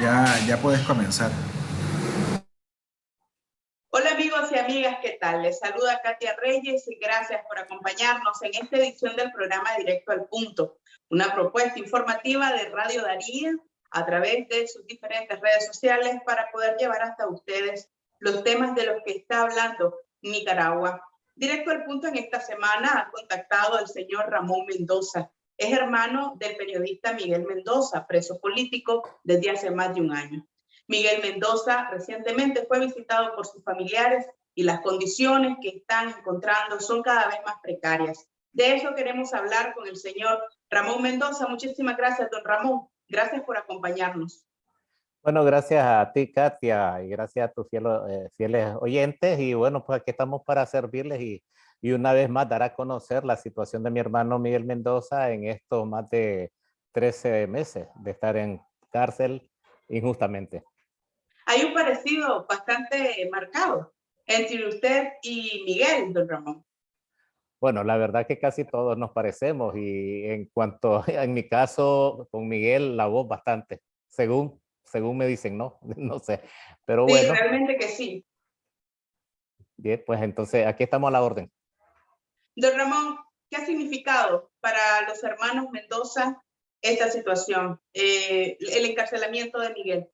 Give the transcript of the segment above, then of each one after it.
Ya, ya puedes comenzar. Hola amigos y amigas, ¿qué tal? Les saluda Katia Reyes y gracias por acompañarnos en esta edición del programa Directo al Punto, una propuesta informativa de Radio Darío a través de sus diferentes redes sociales para poder llevar hasta ustedes los temas de los que está hablando Nicaragua. Directo al Punto en esta semana ha contactado al señor Ramón Mendoza, es hermano del periodista Miguel Mendoza, preso político desde hace más de un año. Miguel Mendoza recientemente fue visitado por sus familiares y las condiciones que están encontrando son cada vez más precarias. De eso queremos hablar con el señor Ramón Mendoza. Muchísimas gracias, don Ramón. Gracias por acompañarnos. Bueno, gracias a ti, Katia, y gracias a tus fieles, eh, fieles oyentes. Y bueno, pues aquí estamos para servirles y y una vez más dar a conocer la situación de mi hermano Miguel Mendoza en estos más de 13 meses de estar en cárcel injustamente. Hay un parecido bastante marcado entre usted y Miguel, don Ramón. Bueno, la verdad que casi todos nos parecemos y en cuanto, en mi caso, con Miguel, la voz bastante, según, según me dicen, ¿no? No sé, pero sí, bueno. realmente que sí. Bien, pues entonces aquí estamos a la orden. Don Ramón, ¿qué ha significado para los hermanos Mendoza esta situación, eh, el encarcelamiento de Miguel?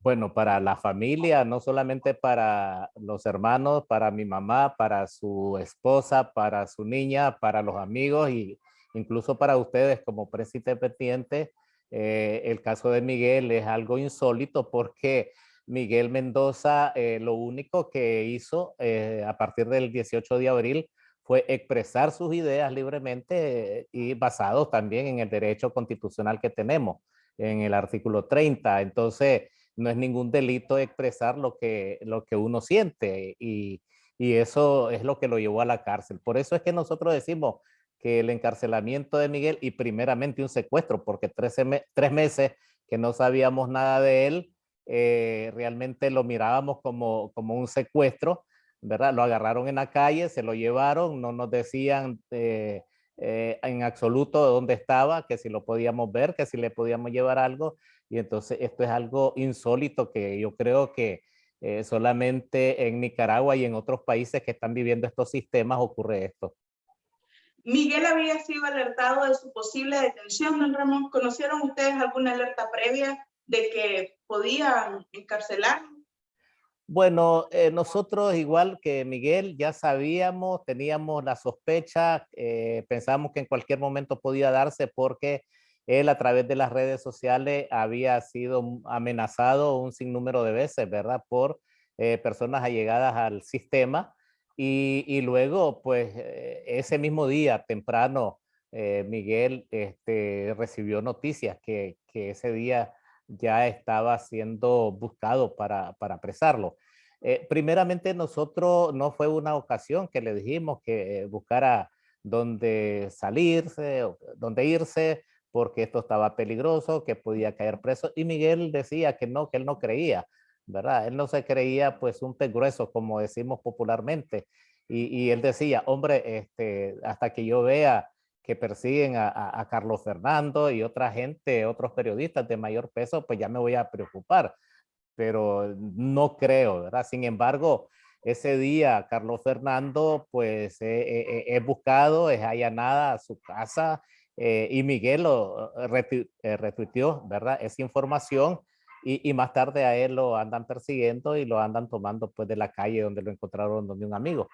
Bueno, para la familia, no solamente para los hermanos, para mi mamá, para su esposa, para su niña, para los amigos y incluso para ustedes como presidente pendiente, eh, el caso de Miguel es algo insólito porque Miguel Mendoza eh, lo único que hizo eh, a partir del 18 de abril fue expresar sus ideas libremente eh, y basados también en el derecho constitucional que tenemos, en el artículo 30. Entonces, no es ningún delito expresar lo que, lo que uno siente y, y eso es lo que lo llevó a la cárcel. Por eso es que nosotros decimos que el encarcelamiento de Miguel y primeramente un secuestro, porque 13 tres meses que no sabíamos nada de él, eh, realmente lo mirábamos como, como un secuestro, ¿verdad? Lo agarraron en la calle, se lo llevaron, no nos decían eh, eh, en absoluto dónde estaba, que si lo podíamos ver, que si le podíamos llevar algo. Y entonces esto es algo insólito que yo creo que solamente en Nicaragua y en otros países que están viviendo estos sistemas ocurre esto. Miguel había sido alertado de su posible detención, don Ramón. ¿Conocieron ustedes alguna alerta previa de que podían encarcelar? Bueno, eh, nosotros igual que Miguel ya sabíamos, teníamos la sospecha, eh, pensábamos que en cualquier momento podía darse porque él a través de las redes sociales había sido amenazado un sinnúmero de veces, ¿verdad? Por eh, personas allegadas al sistema y, luego, pues ese mismo día temprano, Miguel este, recibió noticias que, que ese día ya estaba siendo buscado para, para apresarlo. Eh, primeramente nosotros no fue una ocasión que le dijimos que buscara dónde salirse, dónde irse, porque esto estaba peligroso, que podía caer preso. Y Miguel decía que no, que él no creía, ¿verdad? Él no se creía pues un pez grueso, como decimos popularmente. Y, y él decía, hombre, este, hasta que yo vea que persiguen a, Carlos Fernando y otra gente, otros periodistas de mayor peso, pues ya me voy a preocupar, pero no creo, ¿verdad? Sin embargo, ese día Carlos Fernando, pues he, buscado, es allanada a su casa eh, y Miguel lo eh, retuiteó, ¿verdad? Esa información y, y, más tarde a él lo andan persiguiendo y lo andan tomando pues de la calle donde lo encontraron donde un amigo,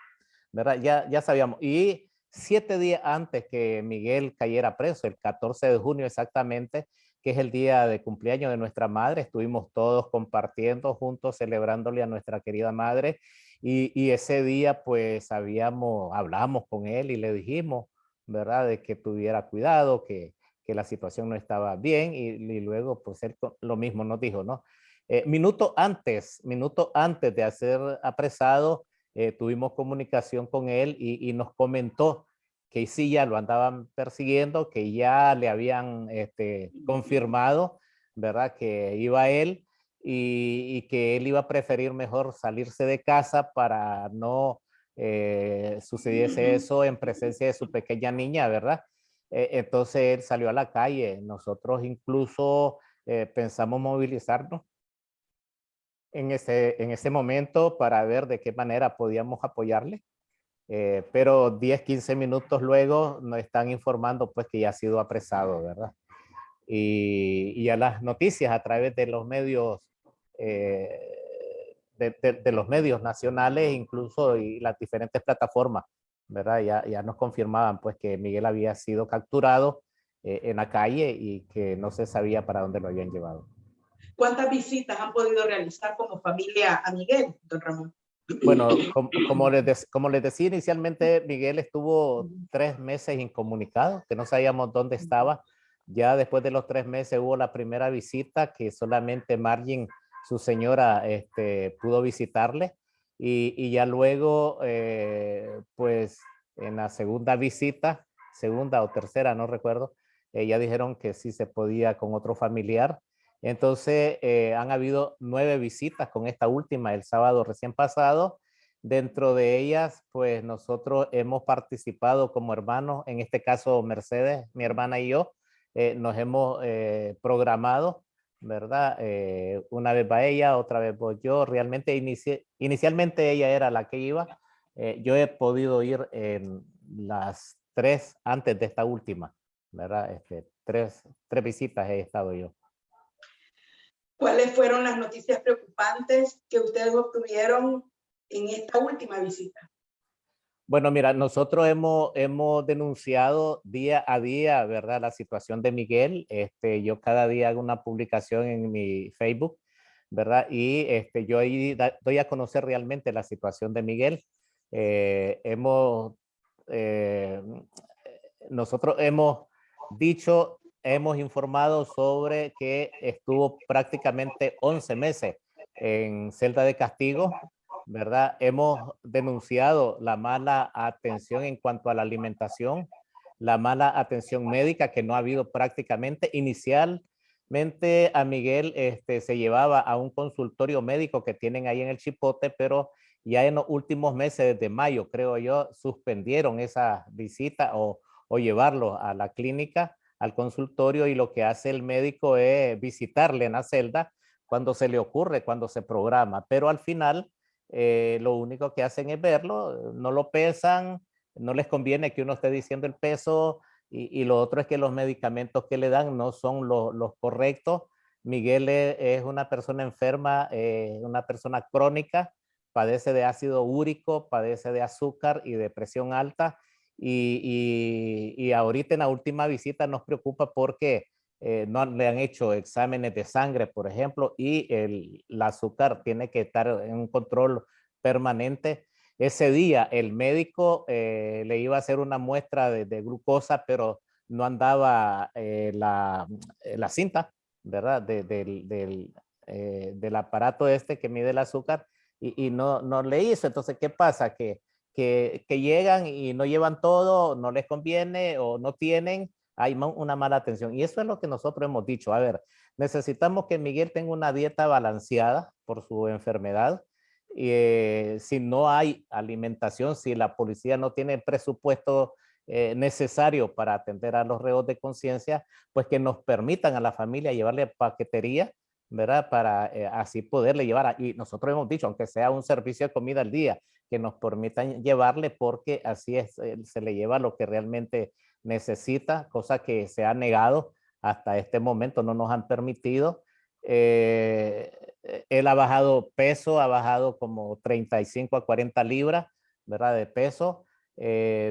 ¿verdad? Ya, ya sabíamos. Y siete días antes que Miguel cayera preso, el 14 de junio exactamente, que es el día de cumpleaños de nuestra madre. Estuvimos todos compartiendo juntos, celebrándole a nuestra querida madre. Y, ese día pues habíamos, hablamos con él y le dijimos, ¿verdad? De que tuviera cuidado, que, que la situación no estaba bien. Y, luego pues él lo mismo nos dijo, ¿no? Eh, minuto antes, minuto antes de ser apresado, eh, tuvimos comunicación con él y, nos comentó que sí ya lo andaban persiguiendo, que ya le habían este, confirmado, ¿verdad? Que iba él y, que él iba a preferir mejor salirse de casa para no eh, sucediese eso en presencia de su pequeña niña, ¿verdad? eh, entonces él salió a la calle. Nosotros incluso eh, pensamos movilizarnos en ese, en ese momento para ver de qué manera podíamos apoyarle. Eh, pero 10, 15 minutos luego nos están informando pues que ya ha sido apresado, ¿verdad? Y, y a las noticias a través de los medios, de, de, los medios nacionales, incluso y las diferentes plataformas, ¿verdad? Ya, ya nos confirmaban pues que Miguel había sido capturado eh, en la calle y que no se sabía para dónde lo habían llevado. ¿Cuántas visitas han podido realizar como familia a Miguel, don Ramón? Bueno, como, les, como les decía inicialmente, Miguel estuvo tres meses incomunicado, que no sabíamos dónde estaba. Ya después de los tres meses hubo la primera visita que solamente Margin, su señora, este, pudo visitarle. Y, y ya luego, eh, pues en la segunda visita, segunda o tercera, no recuerdo, eh, ya dijeron que sí se podía con otro familiar. Entonces, eh, han habido nueve visitas con esta última el sábado recién pasado. Dentro de ellas, pues nosotros hemos participado como hermanos, en este caso Mercedes, mi hermana y yo, eh, nos hemos programado, ¿verdad? una vez va ella, otra vez voy yo. Realmente inicialmente ella era la que iba. yo he podido ir en las tres antes de esta última. ¿verdad? Este, tres, tres visitas he estado yo. ¿Cuáles fueron las noticias preocupantes que ustedes obtuvieron en esta última visita? Bueno, mira, nosotros hemos, hemos denunciado día a día, ¿verdad? La situación de Miguel. Este, yo cada día hago una publicación en mi Facebook, ¿verdad? Y este, yo ahí doy a conocer realmente la situación de Miguel. Eh, hemos, eh, nosotros hemos dicho, hemos informado sobre que estuvo prácticamente 11 meses en celda de castigo, ¿verdad? Hemos denunciado la mala atención en cuanto a la alimentación, la mala atención médica que no ha habido prácticamente. Inicialmente a Miguel este, se llevaba a un consultorio médico que tienen ahí en el Chipote, pero ya en los últimos meses, desde mayo, creo yo, suspendieron esa visita o, o llevarlo a la clínica, al consultorio y lo que hace el médico es visitarle en la celda cuando se le ocurre, cuando se programa, pero al final eh, lo único que hacen es verlo, no lo pesan, no les conviene que uno esté diciendo el peso y, lo otro es que los medicamentos que le dan no son los correctos. Miguel e, es, una persona enferma, eh, una persona crónica, padece de ácido úrico, padece de azúcar y de presión alta y, y, ahorita en la última visita nos preocupa porque eh, no le han hecho exámenes de sangre, por ejemplo, y el, azúcar tiene que estar en un control permanente. Ese día el médico eh, le iba a hacer una muestra de, glucosa, pero no andaba eh, la, cinta, ¿verdad? del, aparato este que mide el azúcar y, y, no, no le hizo. Entonces, ¿qué pasa? Que que, llegan y no llevan todo, no les conviene o no tienen, hay una mala atención. Y eso es lo que nosotros hemos dicho. A ver, necesitamos que Miguel tenga una dieta balanceada por su enfermedad. Eh, si no hay alimentación, si la policía no tiene presupuesto eh, necesario para atender a los reos de conciencia, pues que nos permitan a la familia llevarle paquetería, ¿verdad? Para eh, así poderle llevar. y nosotros hemos dicho, aunque sea un servicio de comida al día, que nos permitan llevarle porque así es, eh, se le lleva lo que realmente necesita, cosa que se ha negado hasta este momento, no nos han permitido. Eh, eh, él ha bajado peso, ha bajado como 35 a 40 libras, ¿verdad? De peso.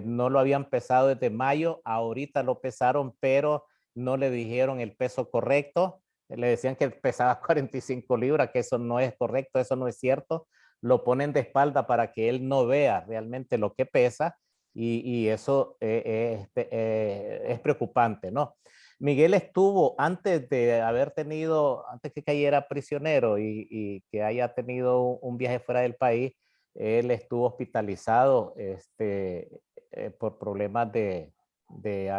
no lo habían pesado desde mayo, ahorita lo pesaron, pero no le dijeron el peso correcto. Le decían que pesaba 45 libras, que eso no es correcto, eso no es cierto lo ponen de espalda para que él no vea realmente lo que pesa y, eso eh, eh, este, eh, es preocupante, ¿no? Miguel estuvo antes de haber tenido, antes que cayera prisionero y, que haya tenido un viaje fuera del país, él estuvo hospitalizado este, por problemas de, de,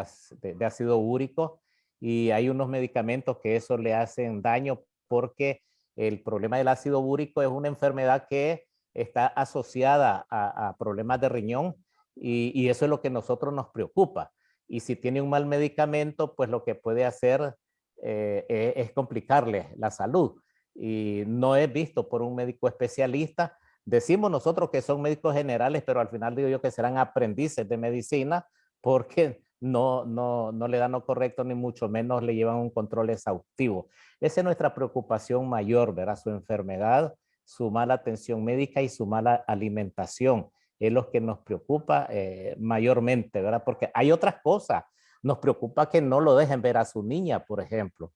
ácido úrico y hay unos medicamentos que eso le hacen daño porque el problema del ácido úrico es una enfermedad que está asociada a, problemas de riñón y, eso es lo que nosotros nos preocupa. y si tiene un mal medicamento, pues lo que puede hacer eh, e, es complicarle la salud. Y no es visto por un médico especialista. Decimos nosotros que son médicos generales, pero al final digo yo que serán aprendices de medicina porque no, no, no le dan lo correcto ni mucho menos le llevan un control exhaustivo. Esa es nuestra preocupación mayor, ¿verdad? Su enfermedad, su mala atención médica y su mala alimentación. Es lo que nos preocupa eh, mayormente, ¿verdad? Porque hay otras cosas. Nos preocupa que no lo dejen ver a su niña, por ejemplo.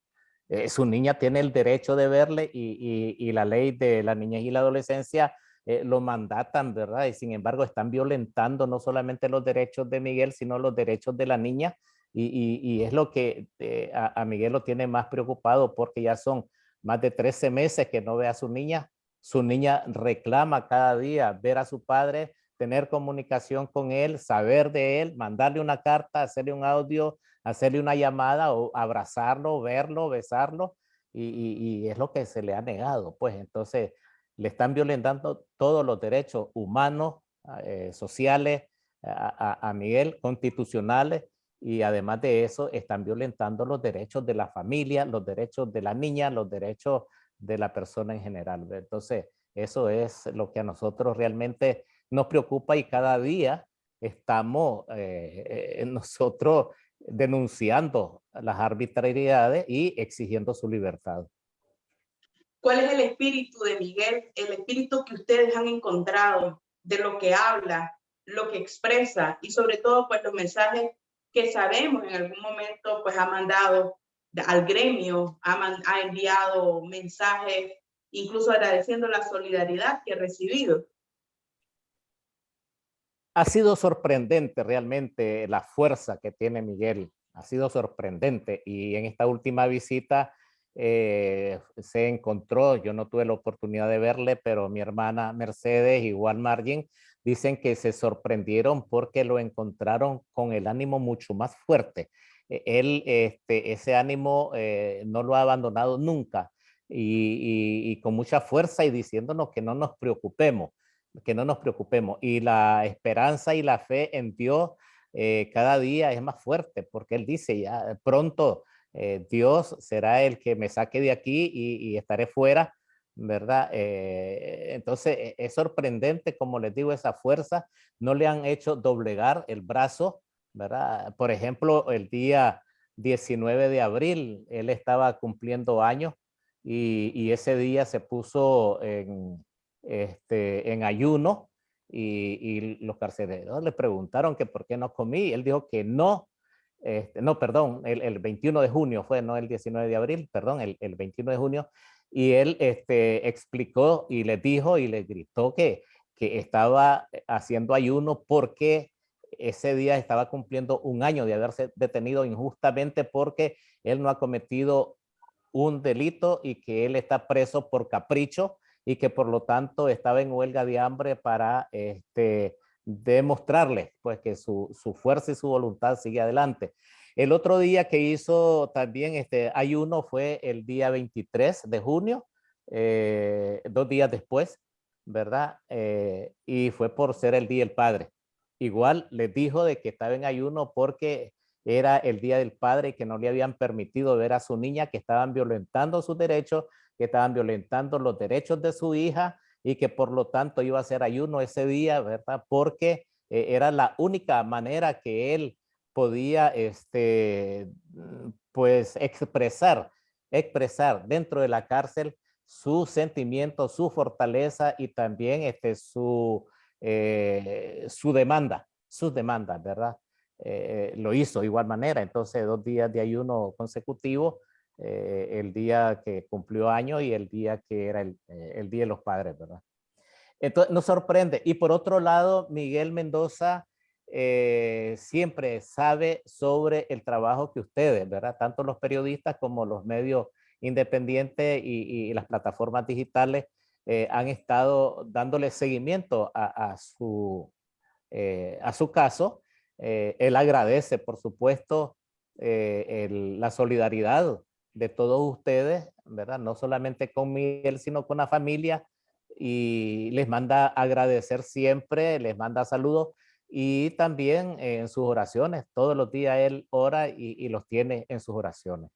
Eh, su niña tiene el derecho de verle y, y, la ley de la niñez y la adolescencia eh, lo mandatan, ¿verdad? Y sin embargo están violentando no solamente los derechos de Miguel, sino los derechos de la niña. Y, y es lo que a, a Miguel lo tiene más preocupado porque ya son más de 13 meses que no ve a su niña su niña reclama cada día ver a su padre, tener comunicación con él, saber de él, mandarle una carta, hacerle un audio, hacerle una llamada o abrazarlo, verlo, besarlo. Y, es lo que se le ha negado. Pues entonces le están violentando todos los derechos humanos, eh, sociales, a, a, Miguel, constitucionales, y además de eso están violentando los derechos de la familia, los derechos de la niña, los derechos de la persona en general. Entonces, eso es lo que a nosotros realmente nos preocupa y cada día estamos eh, eh, nosotros denunciando las arbitrariedades y exigiendo su libertad. ¿Cuál es el espíritu de Miguel? El espíritu que ustedes han encontrado de lo que habla, lo que expresa y sobre todo pues los mensajes que sabemos en algún momento pues ha mandado al gremio, ha, enviado mensajes, incluso agradeciendo la solidaridad que ha recibido. Ha sido sorprendente realmente la fuerza que tiene Miguel, ha sido sorprendente y en esta última visita eh, se encontró, yo no tuve la oportunidad de verle, pero mi hermana Mercedes, igual Margin, dicen que se sorprendieron porque lo encontraron con el ánimo mucho más fuerte. E, él este, ese ánimo eh, no lo ha abandonado nunca y, con mucha fuerza y diciéndonos que no nos preocupemos, que no nos preocupemos. Y la esperanza y la fe en Dios eh, cada día es más fuerte porque él dice ya pronto eh, Dios será el que me saque de aquí y, estaré fuera, ¿verdad? entonces e, es sorprendente, como les digo, esa fuerza, no le han hecho doblegar el brazo, ¿verdad? Por ejemplo, el día 19 de abril, él estaba cumpliendo años y, ese día se puso en, este, en ayuno y, los carceleros le preguntaron que por qué no comí. Él dijo que no, este, no, perdón, el, 21 de junio fue, no el 19 de abril, perdón, el, 21 de junio. Y él este, explicó y le dijo y le gritó que, que estaba haciendo ayuno porque ese día estaba cumpliendo un año de haberse detenido injustamente porque él no ha cometido un delito y que él está preso por capricho y que por lo tanto estaba en huelga de hambre para este, demostrarle pues que su, fuerza y su voluntad sigue adelante. El otro día que hizo también este ayuno fue el día 23 de junio, eh, dos días después, ¿verdad? Eh, y fue por ser el Día del Padre igual les dijo de que estaba en ayuno porque era el Día del Padre que no le habían permitido ver a su niña, que estaban violentando sus derechos, que estaban violentando los derechos de su hija y que por lo tanto iba a hacer ayuno ese día, ¿verdad? Porque eh, era la única manera que él podía, este, pues, expresar, expresar dentro de la cárcel su sentimiento, su fortaleza y también este, su, eh, su demanda, sus demandas, ¿verdad? Eh, lo hizo de igual manera, entonces dos días de ayuno consecutivo, eh, el día que cumplió año y el día que era el, el, Día de los Padres, ¿verdad? Entonces nos sorprende. Y por otro lado, Miguel Mendoza siempre sabe sobre el trabajo que ustedes, ¿verdad? Tanto los periodistas como los medios independientes y, las plataformas digitales eh, han estado dándole seguimiento a, su, eh, a su caso. Eh, él agradece, por supuesto, la solidaridad de todos ustedes, ¿verdad? No solamente con Miguel, sino con la familia y les manda agradecer siempre, les manda saludos y también en sus oraciones. Todos los días él ora y, los tiene en sus oraciones.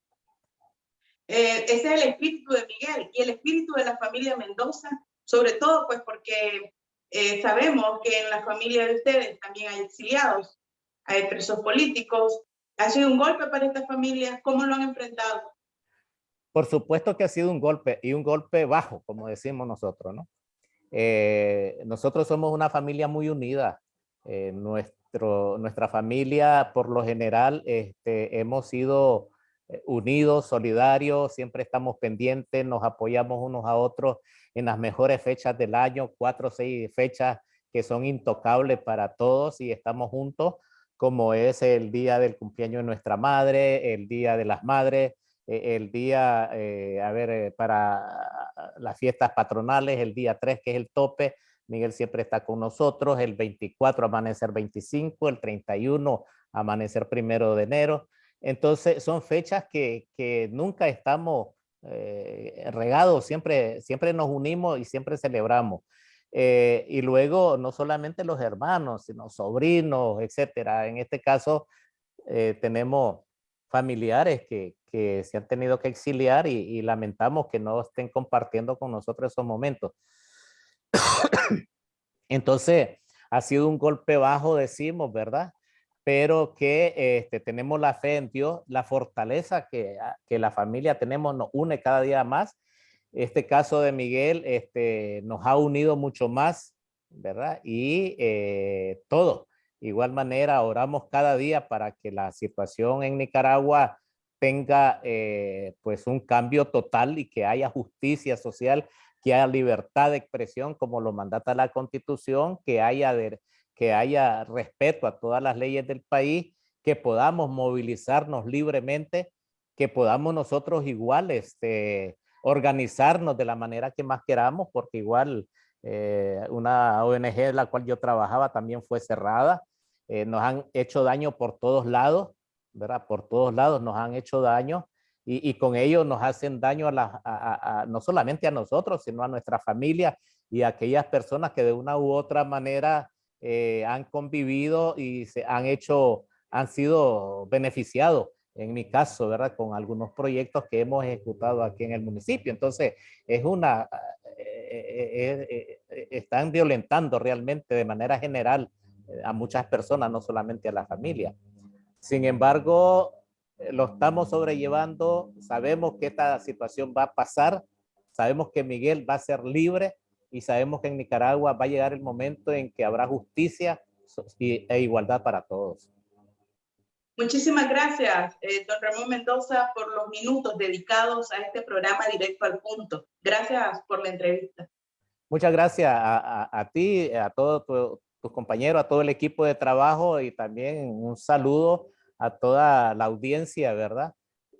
Eh, ese es el espíritu de Miguel y el espíritu de la familia Mendoza, sobre todo pues porque eh, sabemos que en la familia de ustedes también hay exiliados, hay presos políticos. ¿Ha sido un golpe para esta familia? ¿Cómo lo han enfrentado? Por supuesto que ha sido un golpe y un golpe bajo, como decimos nosotros, ¿no? Eh, nosotros somos una familia muy unida. Eh, nuestro, nuestra familia, por lo general, este, hemos sido eh, unidos, solidarios, siempre estamos pendientes, nos apoyamos unos a otros en las mejores fechas del año, cuatro o seis fechas que son intocables para todos y estamos juntos, como es el día del cumpleaños de nuestra madre, el día de las madres, el día, a ver, para las fiestas patronales, el día 3 que es el tope, Miguel siempre está con nosotros, el 24 amanecer 25, el 31 amanecer primero de enero. Entonces son fechas que, que nunca estamos eh, regados, siempre, siempre nos unimos y siempre celebramos. Eh, y luego no solamente los hermanos, sino sobrinos, etcétera. En este caso eh, tenemos familiares que, que, se han tenido que exiliar y, y lamentamos que no estén compartiendo con nosotros esos momentos. Entonces, ha sido un golpe bajo, decimos, ¿verdad? Pero que este, tenemos la fe en Dios, la fortaleza que, ah, que la familia tenemos nos une cada día más. Este caso de Miguel este, nos ha unido mucho más, ¿verdad? Y eh, todo. Igual manera, oramos cada día para que la situación en Nicaragua tenga eh, pues un cambio total y que haya justicia social que haya libertad de expresión como lo mandata la constitución, que haya, que haya respeto a todas las leyes del país, que podamos movilizarnos libremente, que podamos nosotros igual este, organizarnos de la manera que más queramos, porque igual eh, una ONG de la cual yo trabajaba también fue cerrada, eh, nos han hecho daño por todos lados, ¿verdad? Por todos lados nos han hecho daño y, con ello nos hacen daño a, la, no solamente a nosotros, sino a nuestra familia y a aquellas personas que de una u otra manera eh, han convivido y se han hecho, han sido beneficiados, en mi caso, ¿verdad? Con algunos proyectos que hemos ejecutado aquí en el municipio. Entonces, es una, eh, eh, están violentando realmente de manera general a muchas personas, no solamente a la familia. Sin embargo, eh, lo estamos sobrellevando, sabemos que esta situación va a pasar, sabemos que Miguel va a ser libre y sabemos que en Nicaragua va a llegar el momento en que habrá justicia e igualdad para todos. Muchísimas gracias, eh, don Ramón Mendoza, por los minutos dedicados a este programa Directo al Punto. Gracias por la entrevista. Muchas gracias a, ti, a todos tus compañeros, a todo el equipo de trabajo y también un saludo a toda la audiencia, ¿verdad?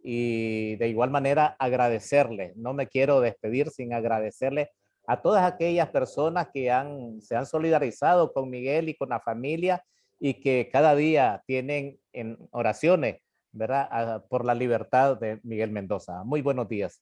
Y de igual manera agradecerle. No me quiero despedir sin agradecerle a todas aquellas personas que han, se han solidarizado con Miguel y con la familia y que cada día tienen en oraciones, ¿verdad? Por la libertad de Miguel Mendoza. Muy buenos días.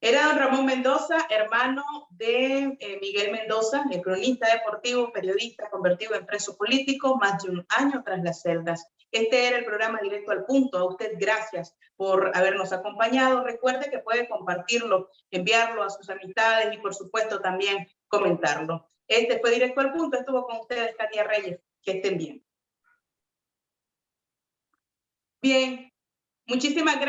Era Ramón Mendoza, hermano de eh, Miguel Mendoza, el cronista deportivo, periodista convertido en preso político, más de un año tras las celdas. Este era el programa Directo al Punto. A usted gracias por habernos acompañado. Recuerde que puede compartirlo, enviarlo a sus amistades y por supuesto también comentarlo. Este fue Directo al Punto. Estuvo con ustedes Katia Reyes. Que estén bien. Bien, muchísimas gracias.